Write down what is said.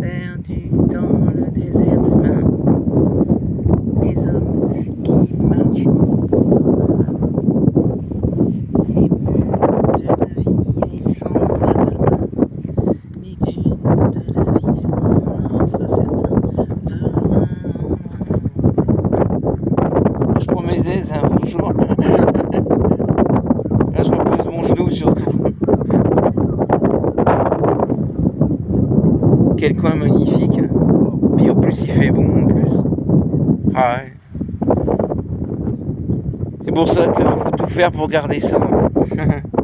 perdus dans le désert humain, les hommes qui marchent les bulles de la vie, ils s'en va demain, les dunes de la vie, on en fera certains demain. Je prends un jour. Quel coin magnifique. Puis en plus, il fait bon en plus. Ah ouais. C'est pour ça qu'il faut tout faire pour garder ça.